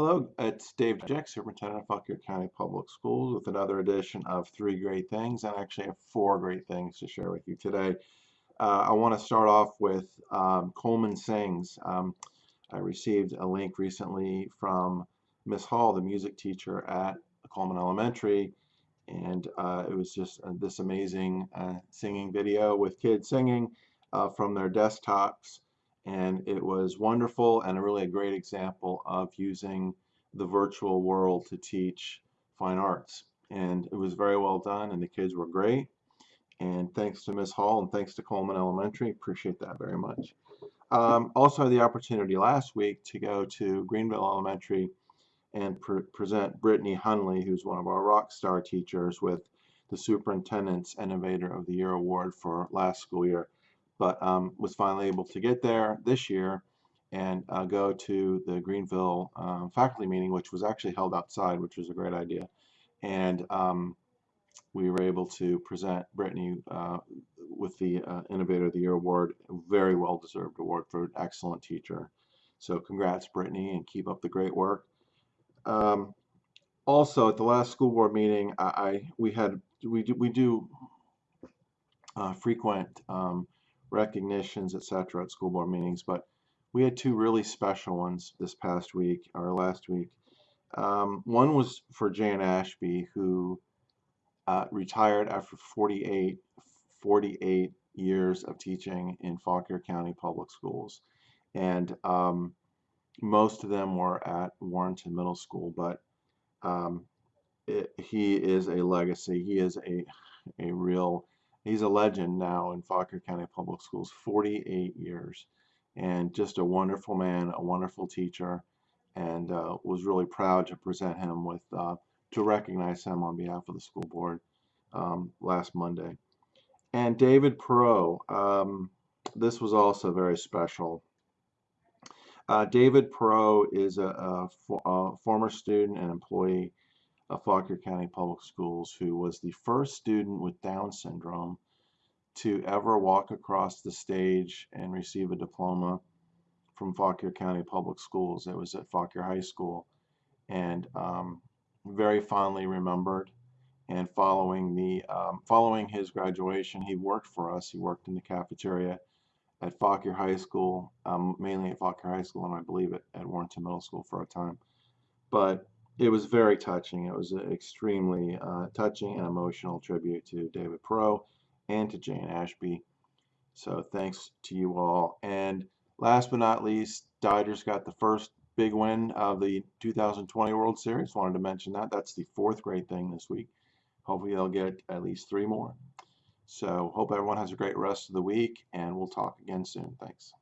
Hello, it's Dave Jeck, Superintendent of Fauquier County Public Schools with another edition of Three Great Things, and I actually have four great things to share with you today. Uh, I want to start off with um, Coleman Sings. Um, I received a link recently from Miss Hall, the music teacher at Coleman Elementary, and uh, it was just uh, this amazing uh, singing video with kids singing uh, from their desktops and it was wonderful and a really a great example of using the virtual world to teach fine arts. And it was very well done and the kids were great. And thanks to Ms. Hall and thanks to Coleman Elementary appreciate that very much. Um, also had the opportunity last week to go to Greenville Elementary and pre present Brittany Hunley who's one of our rock star teachers with the Superintendent's Innovator of the Year Award for last school year but um, was finally able to get there this year and uh, go to the Greenville um, faculty meeting, which was actually held outside, which was a great idea. And um, we were able to present Brittany uh, with the uh, Innovator of the Year award, a very well deserved award for an excellent teacher. So congrats, Brittany, and keep up the great work. Um, also, at the last school board meeting, I, I we had we do we do uh, frequent um, recognitions, etc. at school board meetings, but we had two really special ones this past week, or last week. Um, one was for Jan Ashby, who uh, retired after 48, 48 years of teaching in Fauquier County Public Schools. And um, most of them were at Warrenton Middle School, but um, it, he is a legacy. He is a, a real He's a legend now in Fauquier County Public Schools, 48 years, and just a wonderful man, a wonderful teacher, and uh, was really proud to present him with, uh, to recognize him on behalf of the school board um, last Monday. And David Perot, um, this was also very special. Uh, David Perot is a, a, a former student and employee of Fauquier County Public Schools who was the first student with Down syndrome to ever walk across the stage and receive a diploma from Fauquier County Public Schools. It was at Fauquier High School and um, very fondly remembered. And following the um, following his graduation, he worked for us. He worked in the cafeteria at Fauquier High School, um, mainly at Fauquier High School, and I believe at, at Warrenton Middle School for a time. But it was very touching. It was an extremely uh, touching and emotional tribute to David Pro and to Jane Ashby. So thanks to you all. And last but not least, Dodgers got the first big win of the 2020 World Series. Wanted to mention that. That's the fourth great thing this week. Hopefully they'll get at least three more. So hope everyone has a great rest of the week, and we'll talk again soon. Thanks.